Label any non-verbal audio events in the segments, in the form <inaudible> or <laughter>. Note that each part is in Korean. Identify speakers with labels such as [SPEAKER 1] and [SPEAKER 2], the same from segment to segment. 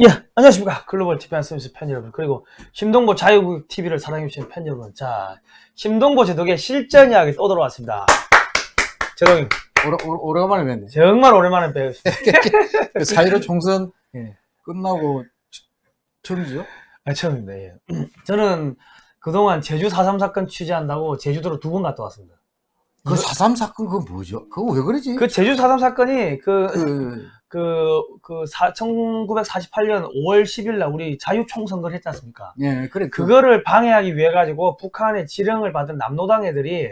[SPEAKER 1] 예, 안녕하십니까. 글로벌 TV 안서비스 팬 여러분. 그리고 심동보 자유국 TV를 사랑해주신 팬 여러분. 자, 심동보 제독의 실전 이야기 또 돌아왔습니다. 제독님,
[SPEAKER 2] 오래, 오래, 오래간만에 뵙네.
[SPEAKER 1] 정말 오랜만에 뵈었습니다. <laughs>
[SPEAKER 2] 그4.15 총선
[SPEAKER 1] 예.
[SPEAKER 2] 끝나고 처- 처음이죠?
[SPEAKER 1] 아, 처음입니다. 예. <clears throat> 저는 그동안 제주 4.3 사건 취재한다고 제주도로 두 번 갔다 왔습니다.
[SPEAKER 2] 그4.3 사건 그거 뭐죠? 그거 왜 그러지?
[SPEAKER 1] 그 제주 4.3 사건이 그,
[SPEAKER 2] 그,
[SPEAKER 1] 그, 그, 사, 1948년 5월 10일 날 우리 자유총선거를 했지 않습니까?
[SPEAKER 2] 예, 그래. 그,
[SPEAKER 1] 그거를 방해하기 위해 가지고 북한의 지령을 받은 남노당 애들이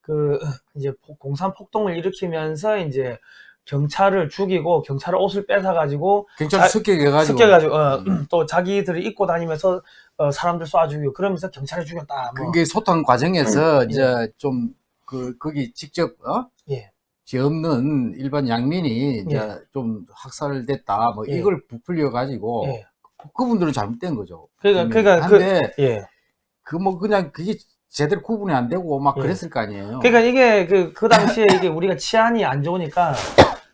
[SPEAKER 1] 그 이제 폭- 공산 폭동을 일으키면서 이제 경찰을 죽이고 경찰 옷을 뺏어 가지고
[SPEAKER 2] 경찰
[SPEAKER 1] 자-
[SPEAKER 2] 습격해가지고.
[SPEAKER 1] 습격해가지고 어,
[SPEAKER 2] 음. <clears throat>
[SPEAKER 1] 또 자기들이 입고 다니면서 어, 사람들 쏴 죽이고 그러면서 경찰이 죽였다. 뭐.
[SPEAKER 2] 그게 소탕 과정에서
[SPEAKER 1] 음,
[SPEAKER 2] 이제 좀, 그, 거기 직접, 어?
[SPEAKER 1] 예.
[SPEAKER 2] 죄 없는 일반 양민이 이제
[SPEAKER 1] 예.
[SPEAKER 2] 좀 학살됐다. 뭐
[SPEAKER 1] 예.
[SPEAKER 2] 이걸 부풀려 가지고.
[SPEAKER 1] 예.
[SPEAKER 2] 그분들은 잘못된 거죠.
[SPEAKER 1] 그러니까
[SPEAKER 2] 음,
[SPEAKER 1] 그러니까 그
[SPEAKER 2] 한데,
[SPEAKER 1] 예.
[SPEAKER 2] 그뭐 그냥 그게 제대로 구분이 안 되고 막
[SPEAKER 1] 예.
[SPEAKER 2] 그랬을 거 아니에요.
[SPEAKER 1] 그러니까 이게 그, 그 당시에 이게 우리가 치안이 안 좋으니까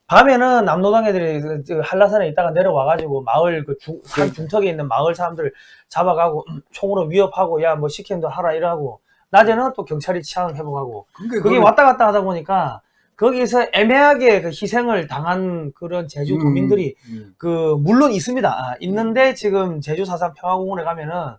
[SPEAKER 1] 밤에는 남노당 애들이 그- 그 한라산에 있다가 내려와 가지고 마을 그 중, 산
[SPEAKER 2] 그러니까.
[SPEAKER 1] 중턱에 있는 마을 사람들 잡아가고 음, 총으로 위협하고 야 뭐 시킨도 하라 이러고 낮에는 또 경찰이 치안 회복하고
[SPEAKER 2] 그게
[SPEAKER 1] 그게
[SPEAKER 2] 그걸-
[SPEAKER 1] 왔다 갔다 하다 보니까 거기서 애매하게 그 희생을 당한 그런 제주
[SPEAKER 2] 음,
[SPEAKER 1] 도민들이
[SPEAKER 2] 음.
[SPEAKER 1] 그 물론 있습니다. 아, 있는데 지금 제주 사산 평화공원에 가면은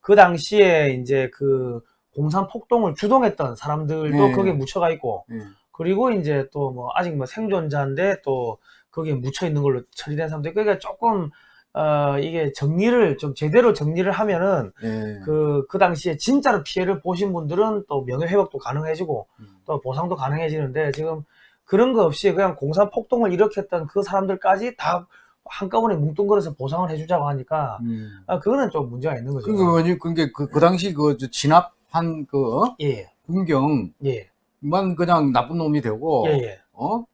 [SPEAKER 1] 그 당시에 이제 그 공산 폭동을 주동했던 사람들도
[SPEAKER 2] 네.
[SPEAKER 1] 거기에 묻혀가 있고
[SPEAKER 2] 예.
[SPEAKER 1] 그리고 이제 또 뭐 아직 뭐 생존자인데 또 거기에 묻혀 있는 걸로 처리된 사람들 그러니까 조금 어 이게 정리를 좀 제대로 정리를 하면은
[SPEAKER 2] 예.
[SPEAKER 1] 그그 당시에 진짜로 피해를 보신 분들은 또 명예 회복도 가능해지고
[SPEAKER 2] 음.
[SPEAKER 1] 또 보상도 가능해지는데 지금 그런 거 없이 그냥 공산 폭동을 일으켰던 그 사람들까지 다 한꺼번에 뭉뚱그려서 보상을 해주자고 하니까
[SPEAKER 2] 음.
[SPEAKER 1] 아 그거는 좀 문제가 있는 거죠.
[SPEAKER 2] 그게 뭐지? 그게 그, 그 당시 그저 진압한 그 어?
[SPEAKER 1] 예,
[SPEAKER 2] 군경만
[SPEAKER 1] 예,
[SPEAKER 2] 그냥 나쁜 놈이 되고
[SPEAKER 1] 예, 예.
[SPEAKER 2] 어?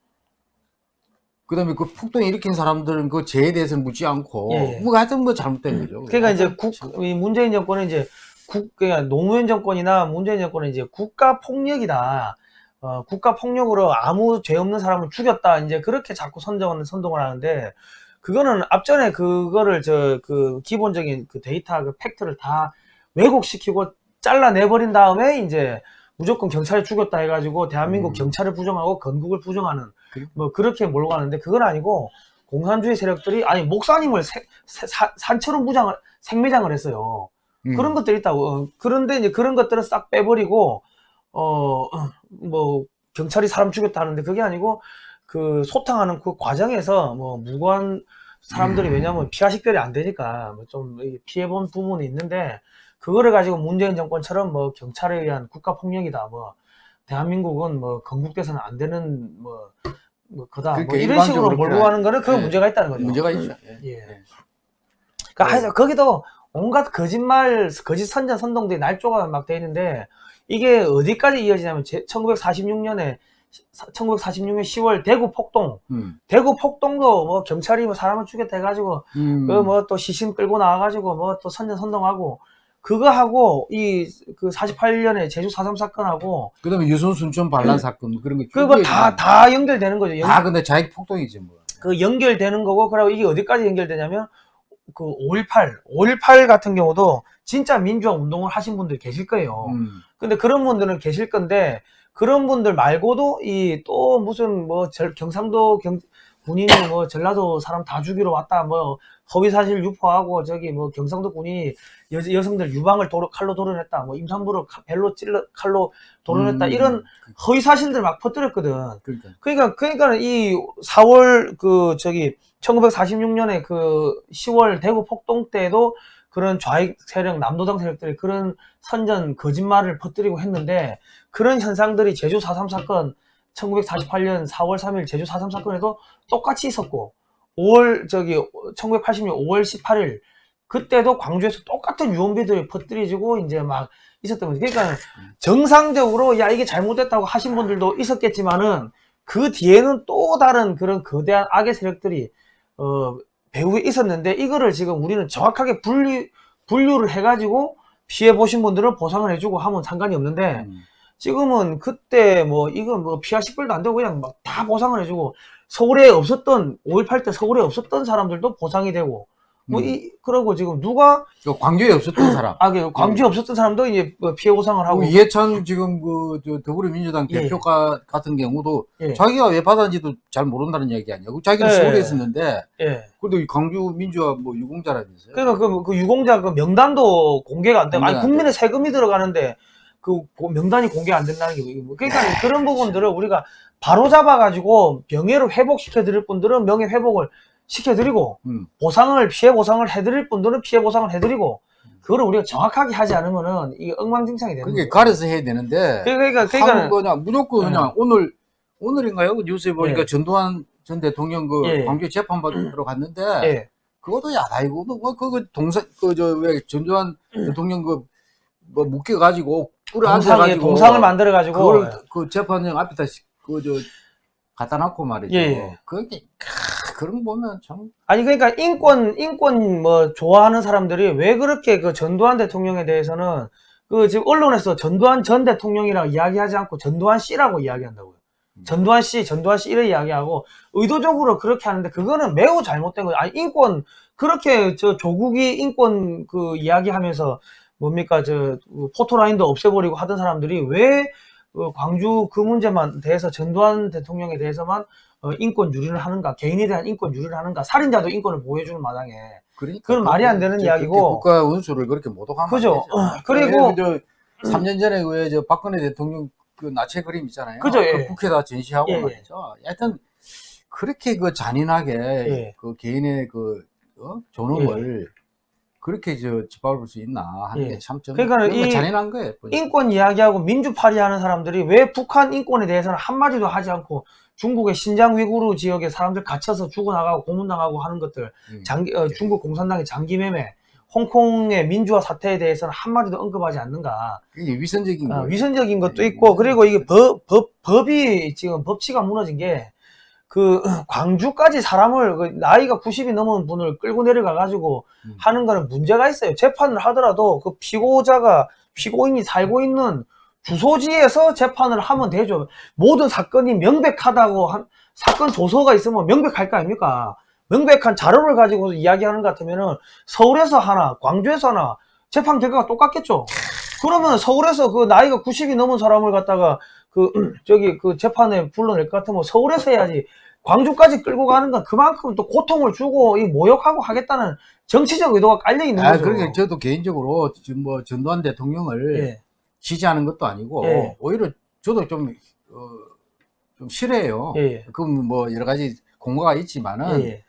[SPEAKER 2] 그 다음에 그 폭동 일으킨 사람들은 그 죄에 대해서는 묻지 않고
[SPEAKER 1] 예, 예.
[SPEAKER 2] 뭐 하여튼 뭐 잘못된 거죠.
[SPEAKER 1] 그러니까 이제 국,
[SPEAKER 2] 참-
[SPEAKER 1] 이 문재인 정권은 이제 국, 그러니까 노무현 정권이나 문재인 정권은 이제 국가 폭력이다. 어, 국가 폭력으로 아무 죄 없는 사람을 죽였다. 이제 그렇게 자꾸 선정을, 선동을 하는데, 그거는 앞전에 그거를 저, 그 기본적인 그 데이터, 그 팩트를 다 왜곡시키고 잘라내버린 다음에 이제 무조건 경찰이 죽였다 해가지고 대한민국
[SPEAKER 2] 음.
[SPEAKER 1] 경찰을 부정하고 건국을 부정하는? 뭐 그렇게 몰고 가는데 그건 아니고 공산주의 세력들이 아니 목사님을 세- 세- 사- 산처럼 무장을 생매장을 했어요.
[SPEAKER 2] 음.
[SPEAKER 1] 그런 것들이 있다고. 어, 그런데 이제 그런 것들을 싹 빼버리고 어 뭐 경찰이 사람 죽였다 하는데 그게 아니고 그 소탕하는 그 과정에서 뭐 무고한 사람들이
[SPEAKER 2] 음.
[SPEAKER 1] 왜냐면 피하 식별이 안 되니까 뭐좀 피해 본 부분이 있는데 그거를 가지고 문재인 정권처럼 뭐 경찰에 의한 국가 폭력이다 뭐 대한민국은 뭐 건국돼서는 안 되는 뭐, 뭐 그다 뭐 이런 식으로 몰고 가는 거는 그
[SPEAKER 2] 예.
[SPEAKER 1] 문제가 있다는 거죠.
[SPEAKER 2] 문제가 있죠. 예.
[SPEAKER 1] 예.
[SPEAKER 2] 예.
[SPEAKER 1] 그러니까
[SPEAKER 2] 네.
[SPEAKER 1] 하여튼 거기도 온갖 거짓말, 거짓 선전, 선동들이 날조가 막 돼 있는데 이게 어디까지 이어지냐면 1946년에 1946년 10월 대구 폭동,
[SPEAKER 2] 음.
[SPEAKER 1] 대구 폭동도 뭐 경찰이 뭐 사람을 죽였다 해가지고
[SPEAKER 2] 음.
[SPEAKER 1] 그뭐 또 시신 끌고 나와가지고 뭐 또 선전 선동하고 그거 하고 이 그 48년에 제주 4.3 사건하고
[SPEAKER 2] 그다음에 유선 순천 반란 사건 그런 거
[SPEAKER 1] 그거 쭉다
[SPEAKER 2] 얘기하잖아요.
[SPEAKER 1] 다 연결되는 거죠. 연-
[SPEAKER 2] 다 근데 자익 폭동이지 뭐.
[SPEAKER 1] 그 연결되는 거고 그리고 이게 어디까지 연결되냐면 그 5.18, 5.18 같은 경우도 진짜 민주화 운동을 하신 분들 계실 거예요.
[SPEAKER 2] 음.
[SPEAKER 1] 근데 그런 분들은 계실 건데 그런 분들 말고도 이 또 무슨 뭐 절- 경상도 경, 군인이 뭐 전라도 사람 다 죽이러 왔다 뭐 허위 사실 유포하고 저기 뭐 경상도 군인이 여, 여성들 유방을 도로, 칼로 도려냈다 뭐 임산부를 칼- 벨로 찔러 칼로 도려냈다
[SPEAKER 2] 음.
[SPEAKER 1] 이런 허위 사실들 막 퍼뜨렸거든.
[SPEAKER 2] 그러니까.
[SPEAKER 1] 그러니까 그러니까 이 4월 그 저기 1946년에 그 10월 대구 폭동 때도 그런 좌익 세력 남노당 세력들이 그런 선전 거짓말을 퍼뜨리고 했는데 그런 현상들이 제주 4.3 사건 1948년 4월 3일 제주 4.3 사건에도 똑같이 있었고 5월 저기 1980년 5월 18일 그때도 광주에서 똑같은 유언비들이 퍼뜨려지고 이제 막 있었던 거죠. 그러니까 정상적으로 야 이게 잘못됐다고 하신 분들도 있었겠지만은 그 뒤에는 또 다른 그런 거대한 악의 세력들이 어 배후에 있었는데 이거를 지금 우리는 정확하게 분류 분류를 해가지고 피해 보신 분들은 보상을 해주고 하면 상관이 없는데
[SPEAKER 2] 음.
[SPEAKER 1] 지금은 그때 뭐 이건 뭐 피하 식별도 안 되고 그냥 막 다 보상을 해주고 서울에 없었던 5.18 때 서울에 없었던 사람들도 보상이 되고 뭐
[SPEAKER 2] 음.
[SPEAKER 1] 이, 그러고 지금 누가
[SPEAKER 2] 그 광주에 없었던 <clears throat> 사람.
[SPEAKER 1] 아, 그 광주에 없었던 사람도 이제 뭐 피해 보상을 하고
[SPEAKER 2] 그 이해찬 지금 그저 더불어민주당
[SPEAKER 1] 예.
[SPEAKER 2] 대표가 같은 경우도
[SPEAKER 1] 예.
[SPEAKER 2] 자기가 왜 받았는지도 잘 모른다는 얘기 아니야. 그 자기는
[SPEAKER 1] 예.
[SPEAKER 2] 서울에 있었는데
[SPEAKER 1] 예.
[SPEAKER 2] 그래도 이 광주 민주화 뭐 유공자라면서요.
[SPEAKER 1] 그러니까 그, 그 유공자 그 명단도 공개가 안 되고 아니
[SPEAKER 2] 공개가 안
[SPEAKER 1] 국민의 세금이 들어가는데 그 고- 명단이 공개 안 된다는 게 뭐- 그러니까 그런 부분들을 우리가 바로 잡아가지고 명예를 회복시켜 드릴 분들은 명예 회복을 시켜 드리고
[SPEAKER 2] 음.
[SPEAKER 1] 보상을 피해 보상을 해드릴 분들은 피해 보상을 해드리고 그거를 우리가 정확하게 하지 않으면은 이게 엉망진창이 되는
[SPEAKER 2] 그게
[SPEAKER 1] 거예요.
[SPEAKER 2] 가려서 해야 되는데
[SPEAKER 1] 그러니까 그러니까
[SPEAKER 2] 거냐 무조건 그냥 오늘 오늘인가요? 그 뉴스에 보니까
[SPEAKER 1] 예.
[SPEAKER 2] 전두환 전 대통령 그
[SPEAKER 1] 예.
[SPEAKER 2] 광주 재판 받으러 갔는데
[SPEAKER 1] 예.
[SPEAKER 2] 그것도 야다이고 뭐 그거 동사 그 저 왜 전두환 대통령 그뭐 묶여 가지고 뿔에 앉아
[SPEAKER 1] 동상, 예,
[SPEAKER 2] 가지고
[SPEAKER 1] 동상을 만들어 가지고
[SPEAKER 2] 그걸 그 재판장 앞에다 그저 갖다 놨고 말이죠.
[SPEAKER 1] 예, 예.
[SPEAKER 2] 그게 캬, 그런 거 보면 참
[SPEAKER 1] 아니 그러니까 인권 인권 뭐 좋아하는 사람들이 왜 그렇게 그 전두환 대통령에 대해서는 그 지금 언론에서 전두환 전 대통령이라고 이야기하지 않고 전두환 씨라고 이야기한다고요.
[SPEAKER 2] 음.
[SPEAKER 1] 전두환 씨, 전두환 씨 이래 이야기하고 의도적으로 그렇게 하는데 그거는 매우 잘못된 거예요. 아니 인권 그렇게 저 조국이 인권 그 이야기하면서 뭡니까 저그 포토라인도 없애버리고 하던 사람들이 왜 어, 광주 그 문제만 대해서 전두환 대통령에 대해서만 어, 인권 유리를 하는가, 개인에 대한 인권 유리를 하는가, 살인자도 인권을 보호해주는 마당에.
[SPEAKER 2] 그러니까
[SPEAKER 1] 그건 말이 안 되는
[SPEAKER 2] 그렇게
[SPEAKER 1] 이야기고.
[SPEAKER 2] 국가 운수를 그렇게 모독하면
[SPEAKER 1] 그죠. 어, 그리고-
[SPEAKER 2] 저 3년 전에 왜저 박근혜 대통령 그 나체 그림 있잖아요.
[SPEAKER 1] 그죠, 예.
[SPEAKER 2] 그 국회에다 전시하고
[SPEAKER 1] 예, 예.
[SPEAKER 2] 말이죠. 하여튼 그렇게 그 잔인하게
[SPEAKER 1] 예.
[SPEAKER 2] 그 개인의 그 어? 존엄을 그렇게 저 짓밟을 수 있나 하는
[SPEAKER 1] 예.
[SPEAKER 2] 게참
[SPEAKER 1] 거이
[SPEAKER 2] 잔인한 거예요. 보니까.
[SPEAKER 1] 인권 이야기하고 민주파리 하는 사람들이 왜 북한 인권에 대해서는 한마디도 하지 않고 중국의 신장 위구르 지역에 사람들 갇혀서 죽어나가고 고문당하고 하는 것들,
[SPEAKER 2] 음.
[SPEAKER 1] 장기, 어, 중국 공산당의 장기매매, 홍콩의 민주화 사태에 대해서는 한마디도 언급하지 않는가.
[SPEAKER 2] 위선적인
[SPEAKER 1] 아,
[SPEAKER 2] 거예요.
[SPEAKER 1] 위선적인 것도
[SPEAKER 2] 예,
[SPEAKER 1] 있고, 그리고 이게 법, 법, 법이 지금 법치가 무너진 게, 그, <clears throat> 광주까지 사람을, 그 나이가 90이 넘은 분을 끌고 내려가 가지고
[SPEAKER 2] 음.
[SPEAKER 1] 하는 거는 문제가 있어요. 재판을 하더라도 그 피고자가, 피고인이 살고 있는 주소지에서 재판을 하면 되죠. 모든 사건이 명백하다고 한, 사건 조서가 있으면 명백할 거 아닙니까? 명백한 자료를 가지고 이야기하는 것 같으면은 서울에서 하나, 광주에서 하나, 재판 결과가 똑같겠죠. 그러면 서울에서 그 나이가 90이 넘은 사람을 갖다가 그 저기 그 재판에 불러낼 것 같으면 서울에서 해야지 광주까지 끌고 가는 건 그만큼 또 고통을 주고 이 모욕하고 하겠다는 정치적 의도가 깔려 있는
[SPEAKER 2] 아,
[SPEAKER 1] 거죠.
[SPEAKER 2] 그러니까 저도 개인적으로 지금 뭐 전두환 대통령을
[SPEAKER 1] 예.
[SPEAKER 2] 지지하는 것도 아니고
[SPEAKER 1] 예.
[SPEAKER 2] 오히려 저도 좀, 어, 좀 싫어해요.
[SPEAKER 1] 예, 예.
[SPEAKER 2] 그럼 뭐 여러 가지 공과가 있지만은
[SPEAKER 1] 예,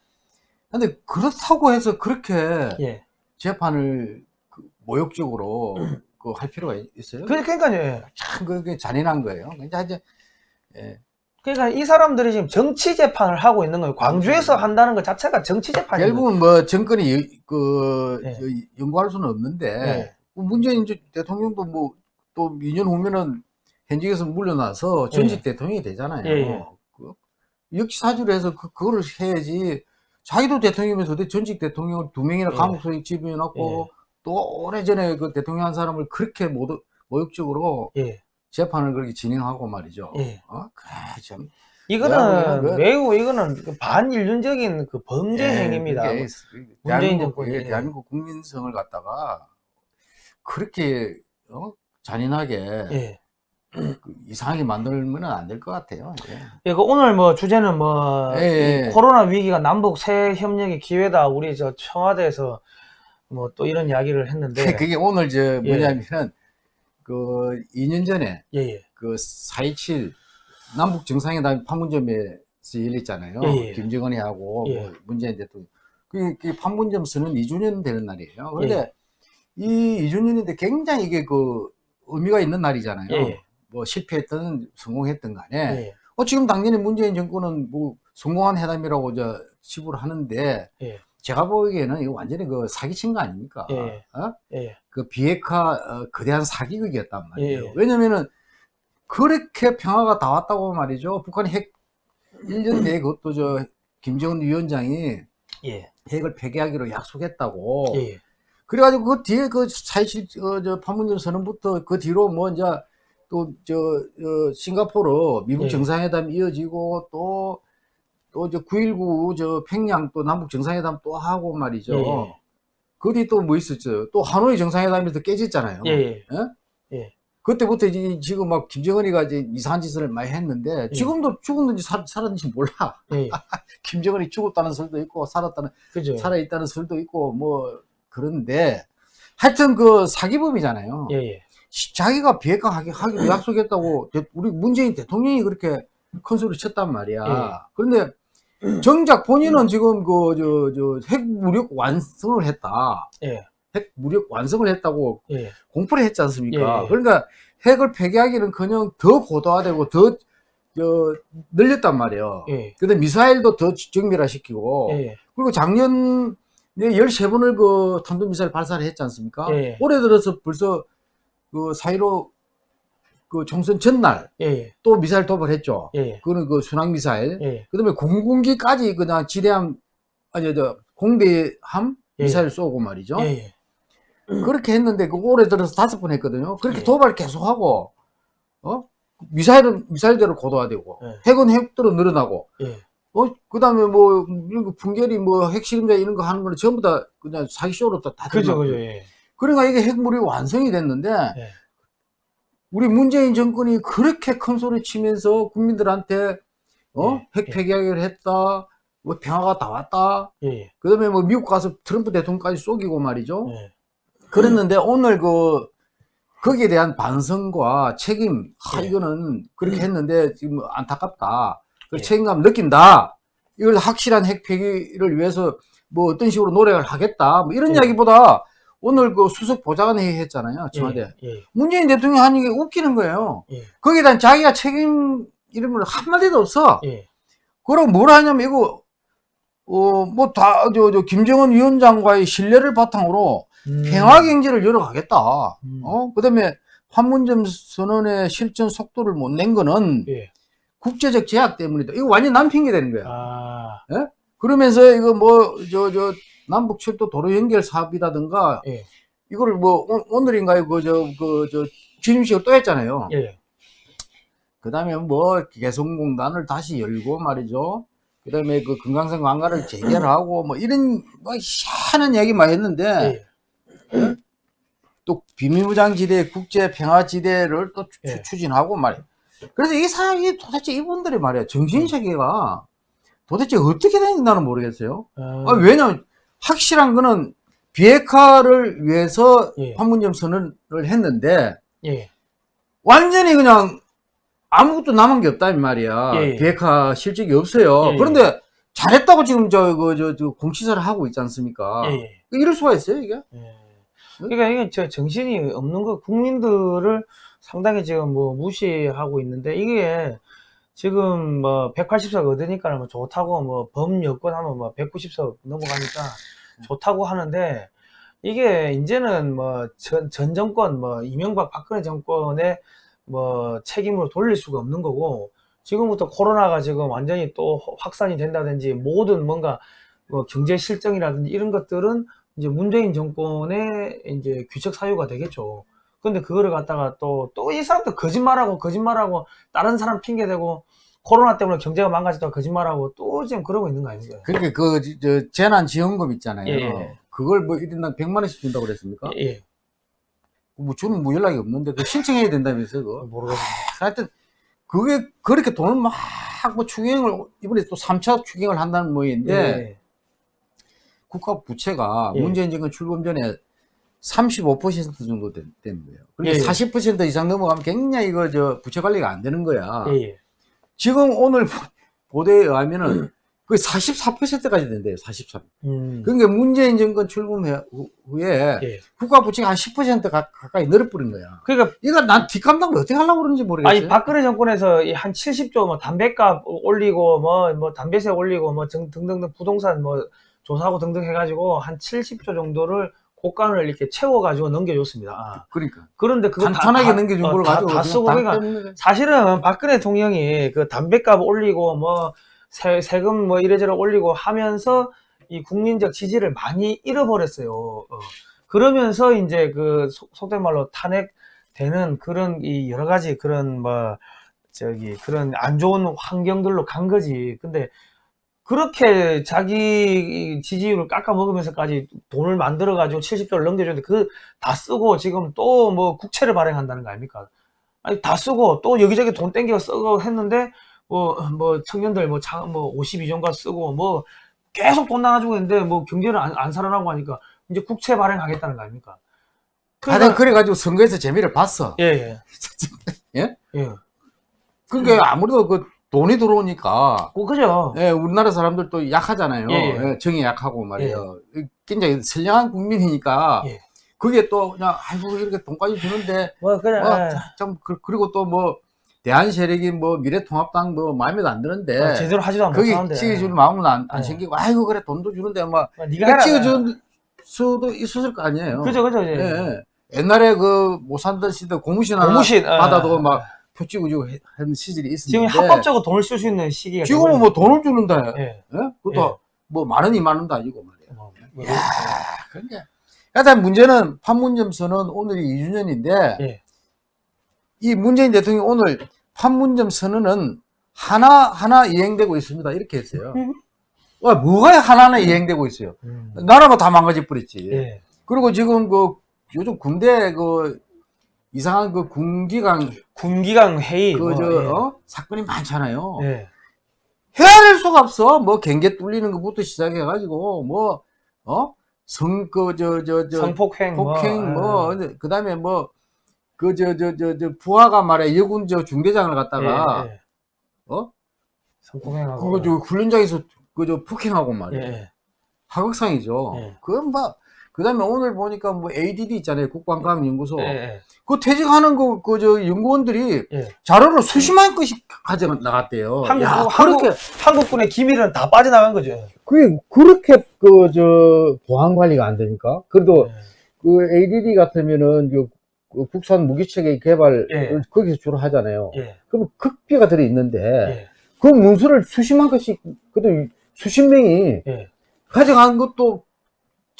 [SPEAKER 2] 근데 그렇다고 해서 그렇게
[SPEAKER 1] 예.
[SPEAKER 2] 재판을 그 모욕적으로 <clears throat> 그 할 필요가 있어요?
[SPEAKER 1] 그, 그러니까요. 예.
[SPEAKER 2] 참 그게 잔인한 거예요. 그러니까 이제 예.
[SPEAKER 1] 그러니까 이 사람들이 지금 정치 재판을 하고 있는 거예요. 광주에서 한다는 것 자체가 정치 재판이에요.
[SPEAKER 2] 결국은 뭐 정권이 여- 그
[SPEAKER 1] 예.
[SPEAKER 2] 저 연구할 수는 없는데
[SPEAKER 1] 예.
[SPEAKER 2] 뭐 문재인 저- 대통령도 뭐 또 2년 후면은 현직에서 물러나서 전직 대통령이 되잖아요.
[SPEAKER 1] 예, 예.
[SPEAKER 2] 그 역사주로 해서 그, 그거를 해야지 자기도 대통령이면서 전직 대통령을 두 명이나
[SPEAKER 1] 예.
[SPEAKER 2] 감옥소에 집어넣고 또 오래전에 그 대통령 한 사람을 그렇게 모독, 모욕적으로
[SPEAKER 1] 예.
[SPEAKER 2] 재판을 그렇게 진행하고 말이죠.
[SPEAKER 1] 예.
[SPEAKER 2] 어? 그래, 참.
[SPEAKER 1] 이거는
[SPEAKER 2] 야, 그-
[SPEAKER 1] 매우 이거는 그 반인륜적인 그 범죄
[SPEAKER 2] 예,
[SPEAKER 1] 행위입니다.
[SPEAKER 2] 그게
[SPEAKER 1] 문재인
[SPEAKER 2] 대한민국. 예, 대한민국 국민성을 갖다가 그렇게 어? 잔인하게
[SPEAKER 1] 예.
[SPEAKER 2] 그 이상하게 만들면 안 될 것 같아요. 예.
[SPEAKER 1] 예, 그 오늘 뭐 주제는 뭐
[SPEAKER 2] 예, 예.
[SPEAKER 1] 이 코로나 위기가 남북 새 협력의 기회다. 우리 저 청와대에서 뭐 또 이런 이야기를 했는데 <laughs>
[SPEAKER 2] 그게 오늘 저
[SPEAKER 1] 예.
[SPEAKER 2] 뭐냐면은 그 2년 전에
[SPEAKER 1] 예, 예.
[SPEAKER 2] 그4.27 남북 정상회담 판문점에서 열렸잖아요. 김정은이 하고
[SPEAKER 1] 예.
[SPEAKER 2] 뭐 문재인 대통령. 그, 그 판문점 선언 2주년 되는 날이에요.
[SPEAKER 1] 예.
[SPEAKER 2] 그런데 이 2주년인데 굉장히 이게 그 의미가 있는 날이잖아요. 뭐 실패했든 성공했든 간에
[SPEAKER 1] 예.
[SPEAKER 2] 어, 지금 당연히 문재인 정권은 뭐 성공한 회담이라고 저 치부를 하는데
[SPEAKER 1] 예.
[SPEAKER 2] 제가 보기에는 이거 완전히 그 사기친 거 아닙니까?
[SPEAKER 1] 예.
[SPEAKER 2] 어?
[SPEAKER 1] 예.
[SPEAKER 2] 그 비핵화 어, 거대한 사기극이었단 말이에요.
[SPEAKER 1] 예.
[SPEAKER 2] 왜냐면은 그렇게 평화가 다 왔다고 말이죠. 북한이 핵 1년 내에 그것도 저 김정은 위원장이
[SPEAKER 1] 예.
[SPEAKER 2] 핵을 폐기하기로 약속했다고.
[SPEAKER 1] 예.
[SPEAKER 2] 그래가지고 그 뒤에 그 사실 어, 저 판문점 선언부터 그 뒤로 뭐 이제 또저 어, 싱가포르 미국
[SPEAKER 1] 예.
[SPEAKER 2] 정상회담 이어지고 또 또 저 9.19 저 평양 또 남북 정상회담 또 하고 말이죠.
[SPEAKER 1] 예, 예.
[SPEAKER 2] 그 뒤 또 뭐 있었죠? 또 하노이 정상회담에서 깨졌잖아요.
[SPEAKER 1] 예, 예.
[SPEAKER 2] 그때부터 이제 지금 막 김정은이가 이제 이상한 짓을 많이 했는데
[SPEAKER 1] 예.
[SPEAKER 2] 지금도 죽었는지 살, 살았는지 몰라.
[SPEAKER 1] 예. <laughs>
[SPEAKER 2] 김정은이 죽었다는 설도 있고 살았다는
[SPEAKER 1] 그죠.
[SPEAKER 2] 살아있다는 설도 있고 뭐 그런데 하여튼 그 사기범이잖아요.
[SPEAKER 1] 예, 예.
[SPEAKER 2] 시- 자기가 비핵화 하기, 하기로 약속했다고 대- 우리 문재인 대통령이 그렇게 큰 소리 쳤단 말이야.
[SPEAKER 1] 예.
[SPEAKER 2] 그런데 정작 본인은 지금 그 저 저 핵 무력 완성을 했다.
[SPEAKER 1] 예.
[SPEAKER 2] 핵 무력 완성을 했다고
[SPEAKER 1] 예.
[SPEAKER 2] 공포를 했지 않습니까?
[SPEAKER 1] 예.
[SPEAKER 2] 그러니까 핵을 폐기하기는-커녕 더 고도화되고 더 저, 늘렸단 말이에요.
[SPEAKER 1] 예.
[SPEAKER 2] 근데 미사일도 더 정밀화시키고
[SPEAKER 1] 예.
[SPEAKER 2] 그리고 작년에 13번을 그 탄도미사일 발사를 했지 않습니까?
[SPEAKER 1] 예.
[SPEAKER 2] 올해 들어서 벌써 그 사이로 그 총선 전날
[SPEAKER 1] 예.
[SPEAKER 2] 또 미사일 도발했죠.
[SPEAKER 1] 예.
[SPEAKER 2] 그거는 그 순항 미사일.
[SPEAKER 1] 예.
[SPEAKER 2] 그 다음에 공군기까지 그냥 지대함, 아니, 저, 공대함
[SPEAKER 1] 예.
[SPEAKER 2] 미사일 쏘고 말이죠.
[SPEAKER 1] 예.
[SPEAKER 2] 그렇게 했는데 그 올해 들어서 다섯 번 했거든요. 그렇게
[SPEAKER 1] 예.
[SPEAKER 2] 도발 계속하고, 어? 미사일은 미사일대로 고도화되고,
[SPEAKER 1] 예.
[SPEAKER 2] 핵은 핵대로 늘어나고,
[SPEAKER 1] 예.
[SPEAKER 2] 어, 그 다음에 뭐, 이런 거 풍계리 뭐 핵실험자 이런 거 하는 거는 전부 다 그냥 사기쇼로 다, 다
[SPEAKER 1] 그죠. 그죠. 예.
[SPEAKER 2] 그러니까 이게 핵물이 완성이 됐는데,
[SPEAKER 1] 예.
[SPEAKER 2] 우리 문재인 정권이 그렇게 큰 소리 치면서 국민들한테, 어?
[SPEAKER 1] 예.
[SPEAKER 2] 핵
[SPEAKER 1] 예.
[SPEAKER 2] 폐기하기로 했다, 뭐 평화가 다 왔다,
[SPEAKER 1] 예.
[SPEAKER 2] 그 다음에 뭐 미국 가서 트럼프 대통령까지 쏘기고 말이죠.
[SPEAKER 1] 예.
[SPEAKER 2] 그랬는데 오늘 그, 거기에 대한 반성과 책임, 아,
[SPEAKER 1] 예.
[SPEAKER 2] 이거는 그렇게 했는데 지금 안타깝다. 그
[SPEAKER 1] 예.
[SPEAKER 2] 책임감 느낀다. 이걸 확실한 핵 폐기를 위해서 뭐 어떤 식으로 노력을 하겠다. 뭐 이런
[SPEAKER 1] 예.
[SPEAKER 2] 이야기보다 오늘 그 수석 보좌관회의 했잖아요. 청와대.
[SPEAKER 1] 예. 예.
[SPEAKER 2] 문재인 대통령이 하는 게 웃기는 거예요.
[SPEAKER 1] 예.
[SPEAKER 2] 거기에 대한 자기가 책임 걸 한마디도 없어.
[SPEAKER 1] 예.
[SPEAKER 2] 그럼 뭘 하냐면 이거, 어, 뭐 다, 저, 저, 김정은 위원장과의 신뢰를 바탕으로
[SPEAKER 1] 음.
[SPEAKER 2] 평화 경제를 열어가겠다.
[SPEAKER 1] 음.
[SPEAKER 2] 어? 그 다음에 판문점 선언의 실전 속도를 못 낸 거는
[SPEAKER 1] 예.
[SPEAKER 2] 국제적 제약 때문이다. 이거 완전 남 핑계 되는 거야.
[SPEAKER 1] 아.
[SPEAKER 2] 그러면서 이거 뭐, 저, 저, 남북철도 도로 연결 사업이라든가,
[SPEAKER 1] 예.
[SPEAKER 2] 이거를 뭐, 오- 오늘인가요? 그, 저, 그, 저, 취임식을 또 했잖아요.
[SPEAKER 1] 예.
[SPEAKER 2] 그 다음에 뭐, 개성공단을 다시 열고 말이죠. 그 다음에 그 금강산 관광을 재개하고 뭐, 이런, 뭐, 희한한 얘기만 했는데,
[SPEAKER 1] 예.
[SPEAKER 2] 또 비밀무장지대, 국제 평화지대를 또 추-
[SPEAKER 1] 예.
[SPEAKER 2] 추진하고 말이야. 그래서 이 사람이 도대체 이분들이 말이야, 정신 세계가 도대체 어떻게 되는지는 모르겠어요.
[SPEAKER 1] 아,
[SPEAKER 2] 아, 왜냐면, 확실한 거는 비핵화를 위해서
[SPEAKER 1] 예.
[SPEAKER 2] 판문점 선언을 했는데,
[SPEAKER 1] 예.
[SPEAKER 2] 완전히 그냥 아무것도 남은 게 없다, 이 말이야.
[SPEAKER 1] 예.
[SPEAKER 2] 비핵화 실적이 없어요.
[SPEAKER 1] 예.
[SPEAKER 2] 그런데 잘했다고 지금 저, 그, 저, 저, 공시사를 하고 있지 않습니까?
[SPEAKER 1] 예. 예.
[SPEAKER 2] 이럴 수가 있어요, 이게?
[SPEAKER 1] 예. 그러니까 이게 저 정신이 없는 거 국민들을 상당히 지금 뭐 무시하고 있는데 이게 지금 뭐 180석 얻으니까 뭐 좋다고 뭐 범 여건하면 뭐 190석 넘어가니까 좋다고 하는데 이게 이제는 뭐 전, 전 정권 뭐 이명박 박근혜 정권의 뭐 책임으로 돌릴 수가 없는 거고 지금부터 코로나가 지금 완전히 또 확산이 된다든지 모든 뭔가 뭐 경제 실정이라든지 이런 것들은 이제 문재인 정권의 이제 규책 사유가 되겠죠. 근데 그거를 갖다가 또, 또 이 사람들 거짓말하고, 거짓말하고, 다른 사람 핑계대고, 코로나 때문에 경제가 망가졌다고 거짓말하고, 또 지금 그러고 있는 거 아닙니까?
[SPEAKER 2] 그렇게 그, 저, 재난 지원금 있잖아요.
[SPEAKER 1] 예, 예.
[SPEAKER 2] 그걸 뭐 1인당 100만 원씩 준다고 그랬습니까?
[SPEAKER 1] 예, 예.
[SPEAKER 2] 뭐 저는 뭐 연락이 없는데, 그 신청해야 된다면서요, 그거.
[SPEAKER 1] 모르겠습니다.
[SPEAKER 2] 하여튼, 그게 그렇게 돈을 막, 뭐 추경을, 이번에 또 3차 추경을 한다는 모양인데,
[SPEAKER 1] 예.
[SPEAKER 2] 국가 부채가
[SPEAKER 1] 예.
[SPEAKER 2] 문재인 정권 출범 전에 35% 정도 된, 된 거예요. 그러니까
[SPEAKER 1] 예, 예.
[SPEAKER 2] 40% 이상 넘어가면 굉장히 이거 저 부채 관리가 안 되는 거야.
[SPEAKER 1] 예, 예.
[SPEAKER 2] 지금 오늘 보도에 의하면은 거의 44%까지 된대요. 43.
[SPEAKER 1] 음.
[SPEAKER 2] 그러니까 문재인 정권 출범 후- 후에
[SPEAKER 1] 예.
[SPEAKER 2] 국가 부채가 한 10% 가, 가까이 늘어버린 거야.
[SPEAKER 1] 그러니까,
[SPEAKER 2] 이거 난 뒷감당을 어떻게 하려고 그러는지 모르겠어요.
[SPEAKER 1] 아니, 박근혜 정권에서 이한 70조 뭐 담배값 올리고, 뭐, 뭐, 담배세 올리고, 뭐, 등- 등등등 부동산 뭐, 조사하고 등등 해가지고, 한 70조 정도를 곳간을 이렇게 채워가지고 넘겨줬습니다. 아.
[SPEAKER 2] 그러니까.
[SPEAKER 1] 그런데 그거 다-
[SPEAKER 2] 간단하게
[SPEAKER 1] 다-
[SPEAKER 2] 넘겨준
[SPEAKER 1] 어,
[SPEAKER 2] 걸
[SPEAKER 1] 다,
[SPEAKER 2] 가지고
[SPEAKER 1] 다 쓰고
[SPEAKER 2] 다
[SPEAKER 1] 그러니까. 사실은 박근혜 대통령이 그 담배값 올리고 뭐 세, 세금 뭐 이래저래 올리고 하면서 이 국민적 지지를 많이 잃어버렸어요. 어. 그러면서 이제 그 속- 속된 말로 탄핵되는 그런 이 여러 가지 그런 뭐 저기 그런 안 좋은 환경들로 간 거지. 근데 그렇게 자기 지지율을 깎아 먹으면서까지 돈을 만들어 가지고 70조를 넘겨줬는데 그 다 쓰고 지금 또 뭐 국채를 발행한다는 거 아닙니까? 아니 다 쓰고 또 여기저기 돈 땡겨 쓰고 했는데 뭐 뭐 청년들 뭐뭐 52종가 쓰고 뭐 계속 돈 나가지고 있는데 뭐 경제는 안, 안 살아나고 하니까 이제 국채 발행하겠다는 거 아닙니까?
[SPEAKER 2] 다들 그래가지고 선거에서 재미를 봤어.
[SPEAKER 1] 예, 예. <laughs>
[SPEAKER 2] 예?
[SPEAKER 1] 예.
[SPEAKER 2] 그러니까 아무래도 그 돈이 들어오니까
[SPEAKER 1] 그, 그죠.
[SPEAKER 2] 예, 우리나라 사람들도 약하잖아요.
[SPEAKER 1] 예, 예.
[SPEAKER 2] 예, 정이 약하고 말이에요. 굉장히 선량한 국민이니까
[SPEAKER 1] 예.
[SPEAKER 2] 그게 또 그냥 아이고 이렇게 돈까지 주는데
[SPEAKER 1] 뭐, 그냥,
[SPEAKER 2] 뭐,
[SPEAKER 1] 예.
[SPEAKER 2] 좀 그, 리고 또 뭐 대한 세력이 뭐 미래통합당 뭐 마음에도 안 드는데
[SPEAKER 1] 어, 제대로 하지도 안
[SPEAKER 2] 거기
[SPEAKER 1] 못하는데.
[SPEAKER 2] 찍어줄 마음은 안, 안
[SPEAKER 1] 예.
[SPEAKER 2] 생기고 아이고 그래 돈도 주는데 막
[SPEAKER 1] 뭐, 네가.
[SPEAKER 2] 찍어줄 수도 있었을 거 아니에요.
[SPEAKER 1] 그죠, 그죠. 예.
[SPEAKER 2] 예. 옛날에 그못 살던 시대 고무신 하나
[SPEAKER 1] 고무신, 예.
[SPEAKER 2] 받아도 막 표 찍어주고 해- 하는 시절이
[SPEAKER 1] 지금
[SPEAKER 2] 있었는데
[SPEAKER 1] 합법적으로 돈을 쓸 수 있는 시기가
[SPEAKER 2] 지금은 뭐 돈을 주는다.
[SPEAKER 1] 예.
[SPEAKER 2] 예? 그것도 뭐만 원, 이만 원도 아니고 말이야.
[SPEAKER 1] 뭐, 뭐,
[SPEAKER 2] 야, 그러니까. 일단 문제는 판문점선은 오늘이 2주년인데
[SPEAKER 1] 예.
[SPEAKER 2] 이 문재인 대통령이 오늘 판문점 선언은 하나 하나 이행되고 있습니다. 이렇게 했어요.
[SPEAKER 1] 음.
[SPEAKER 2] 와, 뭐가 하나하나 이행되고 있어요.
[SPEAKER 1] 음.
[SPEAKER 2] 나라가 다 망가져 버렸지.
[SPEAKER 1] 예.
[SPEAKER 2] 그리고 지금 그 요즘 군대 그 이상한 그 군기강
[SPEAKER 1] 군기강 회의.
[SPEAKER 2] 그
[SPEAKER 1] 뭐,
[SPEAKER 2] 저
[SPEAKER 1] 예.
[SPEAKER 2] 어? 사건이 많잖아요.
[SPEAKER 1] 예.
[SPEAKER 2] 해야 될 수가 없어. 뭐 경계 뚫리는 것부터 시작해 가지고 뭐 어? 성그저저저
[SPEAKER 1] 성폭행.
[SPEAKER 2] 폭행
[SPEAKER 1] 뭐,
[SPEAKER 2] 뭐 그다음에 뭐 그 저 저 저 저 부하가 말해 여군 저 중대장을
[SPEAKER 1] 예.
[SPEAKER 2] 갖다가
[SPEAKER 1] 예, 예.
[SPEAKER 2] 어?
[SPEAKER 1] 성폭행하고.
[SPEAKER 2] 그거 저 훈련장에서 그저 폭행하고
[SPEAKER 1] 예.
[SPEAKER 2] 말이야.
[SPEAKER 1] 예.
[SPEAKER 2] 하극상이죠.
[SPEAKER 1] 예.
[SPEAKER 2] 그건 뭐 그 다음에 오늘 보니까 뭐 ADD 있잖아요. 국방과학연구소.
[SPEAKER 1] 예. 예.
[SPEAKER 2] 그 퇴직하는 그 그 저 연구원들이
[SPEAKER 1] 예.
[SPEAKER 2] 자료를 수십만 건씩 가져 나갔대요.
[SPEAKER 1] 한국,
[SPEAKER 2] 야,
[SPEAKER 1] 한국,
[SPEAKER 2] 그렇게
[SPEAKER 1] 한국군의 기밀은 다 빠져나간 거죠.
[SPEAKER 2] 그게 그렇게 그 저 보안 관리가 안 되니까. 그래도
[SPEAKER 1] 예.
[SPEAKER 2] 그 ADD 같으면은 그, 그 국산 무기체계 개발
[SPEAKER 1] 예.
[SPEAKER 2] 거기서 주로 하잖아요.
[SPEAKER 1] 예.
[SPEAKER 2] 그럼 극비가 들어 있는데
[SPEAKER 1] 예.
[SPEAKER 2] 그 문서를 수십만 건씩 그래도 수십 명이
[SPEAKER 1] 예.
[SPEAKER 2] 가져간 것도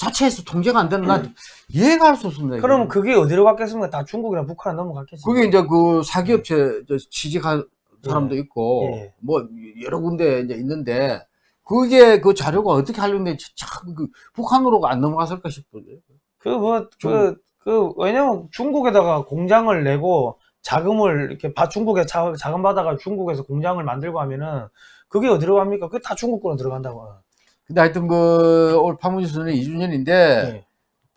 [SPEAKER 2] 자체에서 통제가 안 되는 난 이해가 할 수 없습니다.
[SPEAKER 1] 그럼 그게 어디로 갔겠습니까? 다 중국이나 북한 넘어갔겠지.
[SPEAKER 2] 그게 이제 그 사기업체 저 취직한 사람도 있고
[SPEAKER 1] 예.
[SPEAKER 2] 뭐 여러 군데 이제 있는데 그게 그 자료가 어떻게 하려는데 참그 북한으로 안 넘어갔을까 싶어요.
[SPEAKER 1] 그, 뭐, 그, 그, 왜냐면 중국에다가 공장을 내고 자금을 이렇게 바, 중국에 자, 자금 받아가 중국에서 공장을 만들고 하면은 그게 어디로 갑니까? 그게 다 중국 거로 들어간다고.
[SPEAKER 2] 근데 하여튼 그 올 파문지선은 2주년인데
[SPEAKER 1] 예.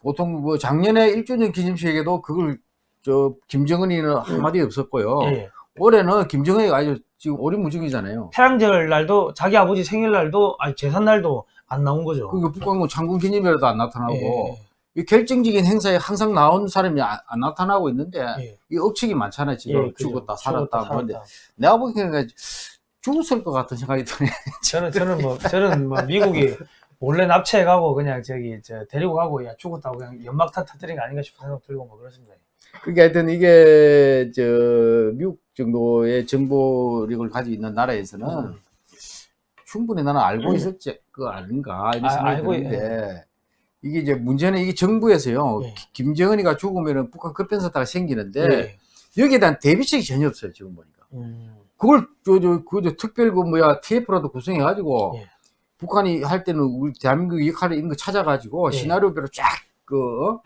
[SPEAKER 2] 보통 뭐 작년에 1주년 기념식에도 그걸 저 김정은이는 한마디 없었고요.
[SPEAKER 1] 예.
[SPEAKER 2] 올해는 김정은이가 아주 지금 오리무중이잖아요.
[SPEAKER 1] 태양절 날도 자기 아버지 생일날도 아니 재산 날도 안 나온 거죠.
[SPEAKER 2] 그러니까 북한군 창군 기념일에도 안 나타나고
[SPEAKER 1] 예.
[SPEAKER 2] 이 결정적인 행사에 항상 나온 사람이 안, 안 나타나고 있는데
[SPEAKER 1] 예.
[SPEAKER 2] 이 억측이 많잖아요. 지금
[SPEAKER 1] 예.
[SPEAKER 2] 죽었다 살았다.
[SPEAKER 1] 죽었다,
[SPEAKER 2] 뭔데
[SPEAKER 1] 살았다.
[SPEAKER 2] 내가 보기에는 죽었을 것 같은 생각이 드네. <laughs>
[SPEAKER 1] 저는 저는 뭐 저는 뭐 미국이 몰래 납치해 가고 그냥 저기 저 데리고 가고 야 죽었다고 그냥 연막탄 터뜨린 거 아닌가 싶은 생각 들고 뭐 그렇습니다.
[SPEAKER 2] 그게 하여튼 이게 저 미국 정도의 정보력을 가지고 있는 나라에서는
[SPEAKER 1] 음.
[SPEAKER 2] 충분히 나는 알고 있었지 그 아닌가 이런
[SPEAKER 1] 아,
[SPEAKER 2] 생각이
[SPEAKER 1] 알고
[SPEAKER 2] 드는데 이게 이제 문제는 이게 정부에서요
[SPEAKER 1] 예.
[SPEAKER 2] 기- 김정은이가 죽으면은 북한 급변사태가 생기는데
[SPEAKER 1] 예.
[SPEAKER 2] 여기에 대한 대비책이 전혀 없어요 지금 보니까
[SPEAKER 1] 음.
[SPEAKER 2] 그걸 저저그 특별 그 뭐야 TF라도 구성해 가지고
[SPEAKER 1] 예.
[SPEAKER 2] 북한이 할 때는 우리 대한민국 역할을 있는 거 찾아가지고
[SPEAKER 1] 예.
[SPEAKER 2] 시나리오별로 쫙그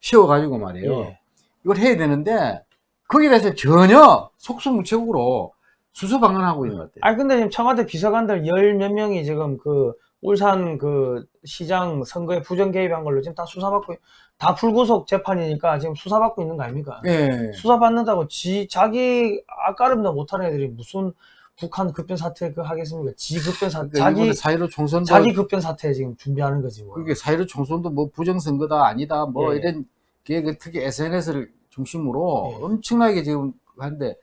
[SPEAKER 2] 씌워 가지고 말이에요.
[SPEAKER 1] 예.
[SPEAKER 2] 이걸 해야 되는데 거기에 대해서 전혀 속수무책으로 수소방관하고 있는 것 같아요.
[SPEAKER 1] 아니 근데 지금 청와대 비서관들 열 몇 명이 지금 그 울산 그 시장 선거에 부정 개입한 걸로 지금 다 수사받고 다 불구속 재판이니까 지금 수사받고 있는 거 아닙니까?
[SPEAKER 2] 예.
[SPEAKER 1] 수사받는다고 지 자기 아까름도 못하는 애들이 무슨 북한 급변 사태 그 하겠습니까? 지 급변 사
[SPEAKER 2] 그러니까
[SPEAKER 1] 자기
[SPEAKER 2] 사이로 총선도
[SPEAKER 1] 자기 급변 사태 지금 준비하는 거지 뭐.
[SPEAKER 2] 그게 사이로 총선도 뭐 부정 선거다 아니다 뭐
[SPEAKER 1] 예.
[SPEAKER 2] 이런 게 특히 SNS를 중심으로
[SPEAKER 1] 예.
[SPEAKER 2] 엄청나게 지금 하는데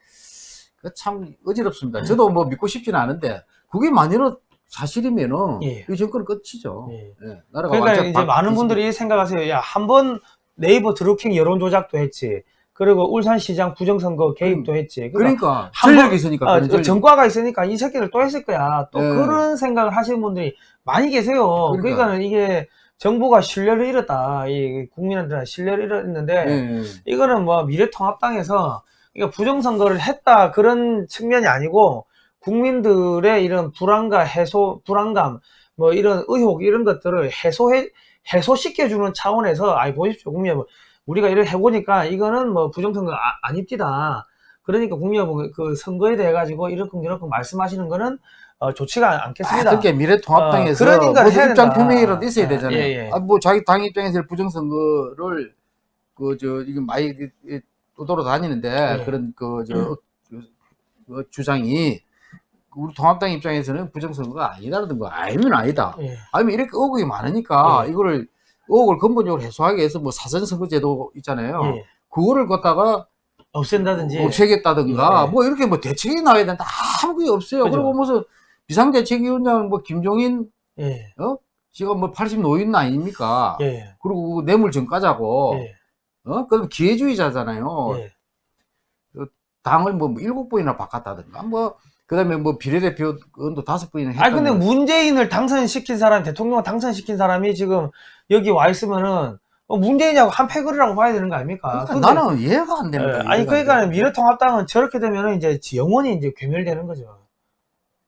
[SPEAKER 2] 그참 어지럽습니다. 저도 뭐 믿고 싶지는 않은데 그게 만일은 사실이면은
[SPEAKER 1] 예.
[SPEAKER 2] 이 정권은 끝이죠.
[SPEAKER 1] 예.
[SPEAKER 2] 예, 나라가
[SPEAKER 1] 그러니까 이제
[SPEAKER 2] 바-
[SPEAKER 1] 많은 분들이 생각하세요. 야, 한 번 네이버 드루킹 여론 조작도 했지. 그리고 울산시장 부정선거 개입도 했지. 그러니까,
[SPEAKER 2] 그러니까
[SPEAKER 1] 한
[SPEAKER 2] 전력이
[SPEAKER 1] 번-
[SPEAKER 2] 있으니까
[SPEAKER 1] 아,
[SPEAKER 2] 그런 전력.
[SPEAKER 1] 전과가 있으니까 이 새끼들 또 했을 거야. 또
[SPEAKER 2] 예.
[SPEAKER 1] 그런 생각을 하시는 분들이 많이 계세요.
[SPEAKER 2] 그러니까.
[SPEAKER 1] 그러니까 는 이게 정부가 신뢰를 잃었다. 이 국민한테 신뢰를 잃었는데
[SPEAKER 2] 예,
[SPEAKER 1] 이거는 뭐 미래통합당에서 이거 부정선거를 했다 그런 측면이 아니고 국민들의 이런 불안과 해소, 불안감, 뭐 이런 의혹 이런 것들을 해소해 해소시켜주는 차원에서 아이 보십시오 국민 여러분 우리가 이렇게 해보니까 이거는 뭐 부정선거 아, 아닙니다. 그러니까 국민 여러분 그 선거에 대해 가지고 이렇게 이렇게 말씀하시는 거는 어, 좋지가 않겠습니다.
[SPEAKER 2] 어떻게 미래통합당에서
[SPEAKER 1] 어, 인간을
[SPEAKER 2] 무슨 입장. 표명이라도 있어야
[SPEAKER 1] 예,
[SPEAKER 2] 되잖아요.
[SPEAKER 1] 예, 예.
[SPEAKER 2] 아, 뭐 자기 당 입장에서 부정선거를 그 저 이거 많이 떠돌아 다니는데
[SPEAKER 1] 예.
[SPEAKER 2] 그런 그저 그 주장이 우리 통합당 입장에서는 부정선거가 아니다라는 거 알면 아니다.
[SPEAKER 1] 예.
[SPEAKER 2] 아니면 이렇게 의혹이 많으니까
[SPEAKER 1] 예.
[SPEAKER 2] 이거를 의혹을 근본적으로 해소하기 위해서 뭐 사전선거 제도 있잖아요.
[SPEAKER 1] 예.
[SPEAKER 2] 그거를 갖다가
[SPEAKER 1] 없앤다든지
[SPEAKER 2] 없애겠다든가
[SPEAKER 1] 예.
[SPEAKER 2] 뭐 이렇게 뭐 대책이 나와야 되는데 아무 게 없어요.
[SPEAKER 1] 그죠.
[SPEAKER 2] 그리고 무슨 비상대책위원장은 뭐 김종인
[SPEAKER 1] 예.
[SPEAKER 2] 지금 뭐 80 노인 아닙니까?
[SPEAKER 1] 예.
[SPEAKER 2] 그리고 뇌물 전과자고
[SPEAKER 1] 예.
[SPEAKER 2] 어 그럼 기회주의자잖아요.
[SPEAKER 1] 예.
[SPEAKER 2] 당을 뭐 일곱 번이나 바꿨다든가 뭐 그 다음에 뭐 비례대표도 다섯 번이나 했다.
[SPEAKER 1] 아니 근데 문재인을 당선시킨 사람, 대통령을 당선시킨 사람이 지금 여기 와 있으면은 어, 문재인하고 한 패거리라고 봐야 되는 거 아닙니까?
[SPEAKER 2] 그러니까 나는 이해가 안
[SPEAKER 1] 예,
[SPEAKER 2] 거야.
[SPEAKER 1] 아니 그러니까
[SPEAKER 2] 돼.
[SPEAKER 1] 미래통합당은 저렇게 되면은 이제 영원히 이제 괴멸되는 거죠.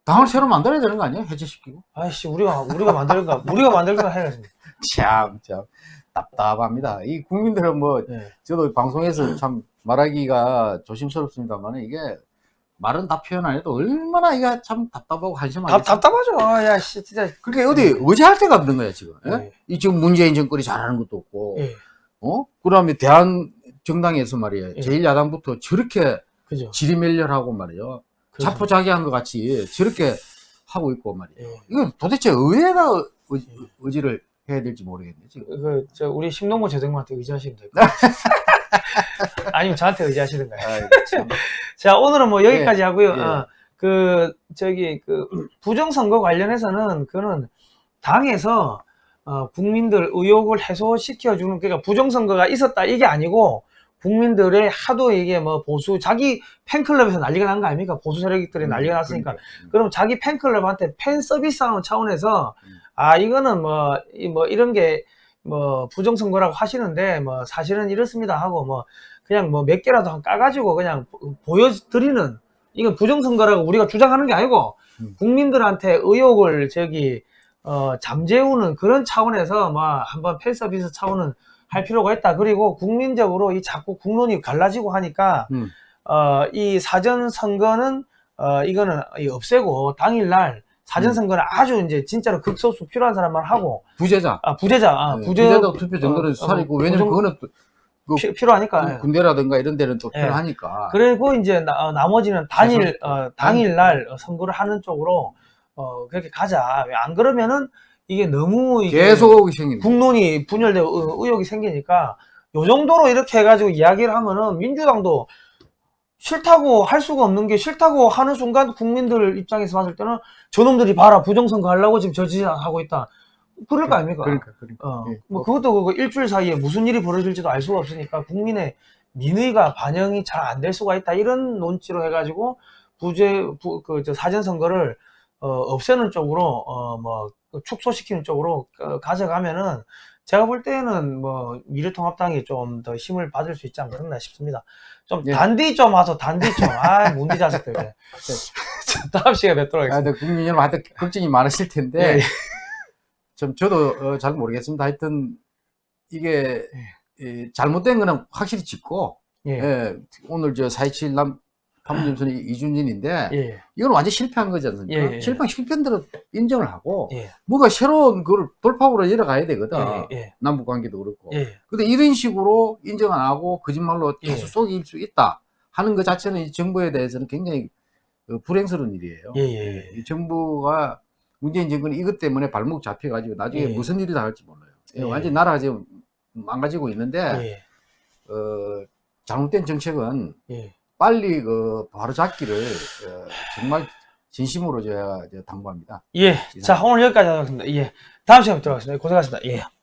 [SPEAKER 2] 당을 새로 만들어야 되는 거 아니야? 해체시키고.
[SPEAKER 1] 아이씨 우리가 우리가 만들까 우리가 만들까 해야지. <laughs>
[SPEAKER 2] 참, 참 답답합니다. 이 국민들은 뭐
[SPEAKER 1] 예.
[SPEAKER 2] 저도 방송에서 참 말하기가 조심스럽습니다만 이게 말은 다 표현 안 해도 얼마나 이게 참 답답하고 한심하게.
[SPEAKER 1] 답 답답하죠. 아, 야 씨, 진짜.
[SPEAKER 2] 그렇게 어디 의지할 데가 없는 거야 지금. 예?
[SPEAKER 1] 예.
[SPEAKER 2] 이 지금 문재인 정권이 잘하는 것도 없고,
[SPEAKER 1] 예.
[SPEAKER 2] 어? 그다음에 대한 정당에서 말이에요.
[SPEAKER 1] 예.
[SPEAKER 2] 제1야당부터 저렇게
[SPEAKER 1] 그죠.
[SPEAKER 2] 지리멸렬하고 말이에요.
[SPEAKER 1] 그죠.
[SPEAKER 2] 자포자기한 것 같이 저렇게 하고 있고 말이에요.
[SPEAKER 1] 예.
[SPEAKER 2] 이거 도대체 의회가 의, 의지 를 해야 될지 모르겠네 지금.
[SPEAKER 1] 그, 저, 우리 심동보 재정부한테 의지하시면 될 것 같아요. 아니면 저한테 의지하시든가요.
[SPEAKER 2] 아이고, 참.
[SPEAKER 1] 자, 오늘은 뭐 여기까지 하고요.
[SPEAKER 2] 예.
[SPEAKER 1] 어, 그, 저기, 그, 부정선거 관련해서는 그거는 당에서, 어, 국민들 의혹을 해소시켜주는, 그러니까 부정선거가 있었다, 이게 아니고, 국민들의 하도 이게 뭐 보수, 자기 팬클럽에서 난리가 난 거 아닙니까? 보수 세력들이 난리가 났으니까.
[SPEAKER 2] 그러니까.
[SPEAKER 1] 그럼 자기 팬클럽한테 팬 서비스 하는 차원에서,
[SPEAKER 2] 음.
[SPEAKER 1] 아, 이거는 뭐, 이 뭐, 이런 게, 뭐, 부정선거라고 하시는데, 뭐, 사실은 이렇습니다 하고, 뭐, 그냥 뭐 몇 개라도 한 까가지고 그냥 보- 보여드리는, 이건 부정선거라고 우리가 주장하는 게 아니고,
[SPEAKER 2] 음.
[SPEAKER 1] 국민들한테 의혹을 저기, 어, 잠재우는 그런 차원에서 뭐, 한번 팬 서비스 차원은 할 필요가 있다. 그리고 국민적으로 이 자꾸 국론이 갈라지고 하니까,
[SPEAKER 2] 음.
[SPEAKER 1] 어, 이 사전 선거는 어, 이거는 이 없애고 당일날 사전
[SPEAKER 2] 음.
[SPEAKER 1] 선거는 아주 이제 진짜로 극소수 필요한 사람만 하고
[SPEAKER 2] 부재자.
[SPEAKER 1] 아 부재자 아,
[SPEAKER 2] 네,
[SPEAKER 1] 부재
[SPEAKER 2] 부재자 투표 정도는
[SPEAKER 1] 어,
[SPEAKER 2] 살이고
[SPEAKER 1] 어,
[SPEAKER 2] 왜냐면
[SPEAKER 1] 부정-
[SPEAKER 2] 그거는 또 그
[SPEAKER 1] 피- 필요하니까
[SPEAKER 2] 군대라든가 이런 데는 또
[SPEAKER 1] 예.
[SPEAKER 2] 필요하니까.
[SPEAKER 1] 그리고 이제 나, 머지는 단일
[SPEAKER 2] 최선-
[SPEAKER 1] 어, 당일날 선거를 하는 쪽으로 어, 그렇게 가자 왜 안 그러면은 이게 너무 이게
[SPEAKER 2] 계속.
[SPEAKER 1] 국론이 분열되고 의- 의혹이 생기니까 요 정도로 이렇게 해가지고 이야기를 하면은 민주당도 싫다고 할 수가 없는 게 싫다고 하는 순간 국민들 입장에서 봤을 때는 저놈들이 봐라 부정선거 하려고 지금 저지하고 있다 그럴 거 아닙니까?
[SPEAKER 2] 그러니까 그러니까.
[SPEAKER 1] 어,
[SPEAKER 2] 예.
[SPEAKER 1] 뭐 그것도 그 일주일 사이에 무슨 일이 벌어질지도 알 수가 없으니까 국민의 민의가 반영이 잘 안 될 수가 있다 이런 논지로 해가지고 부재 그저 사전 선거를 어, 없애는 쪽으로 어 뭐 축소시키는 쪽으로 어, 가져가면은 제가 볼 때는 뭐 미래통합당이 좀 더 힘을 받을 수 있지 않겠나 싶습니다. 좀
[SPEAKER 2] 예.
[SPEAKER 1] 단디 좀 와서 단디 좀 <laughs> 아 문디 자식들 <laughs> 자, 다음 시간에 뵙도록
[SPEAKER 2] 아,
[SPEAKER 1] 하겠습니다.
[SPEAKER 2] 근데 국민 여러분 하여튼 걱정이 많으실 텐데
[SPEAKER 1] 예.
[SPEAKER 2] 좀 저도 어, 잘 모르겠습니다. 하여튼 이게 이 잘못된 거는 확실히 짚고
[SPEAKER 1] 예.
[SPEAKER 2] 예, 오늘 저 427 남 판문 점선이 이준진인데
[SPEAKER 1] 예.
[SPEAKER 2] 이건 완전 실패한 거지 않습니까?
[SPEAKER 1] 예, 예.
[SPEAKER 2] 실패한 실패한 대로 인정을 하고
[SPEAKER 1] 예.
[SPEAKER 2] 뭔가 새로운 그걸 돌파구로 열어가야 되거든.
[SPEAKER 1] 예. 예.
[SPEAKER 2] 남북 관계도 그렇고.
[SPEAKER 1] 예.
[SPEAKER 2] 근데 이런 식으로 인정 안 하고 거짓말로
[SPEAKER 1] 예.
[SPEAKER 2] 계속 속일 수 있다 하는 것 자체는 이 정부에 대해서는 굉장히 어, 불행스러운 일이에요. 정부가 문재인 정권이 이것 때문에 발목 잡혀가지고 나중에
[SPEAKER 1] 예.
[SPEAKER 2] 무슨 일이 다 할지 몰라요.
[SPEAKER 1] 예.
[SPEAKER 2] 완전 나라가 지금 망가지고 있는데
[SPEAKER 1] 예.
[SPEAKER 2] 어, 잘못된 정책은
[SPEAKER 1] 예.
[SPEAKER 2] 빨리 그 바로 잡기를 어, 정말 진심으로 제가 당부합니다.
[SPEAKER 1] 예. 자, 오늘 여기까지 하겠습니다. 예. 다음 시간에 뵙도록 하겠습니다. 고생하셨습니다. 예.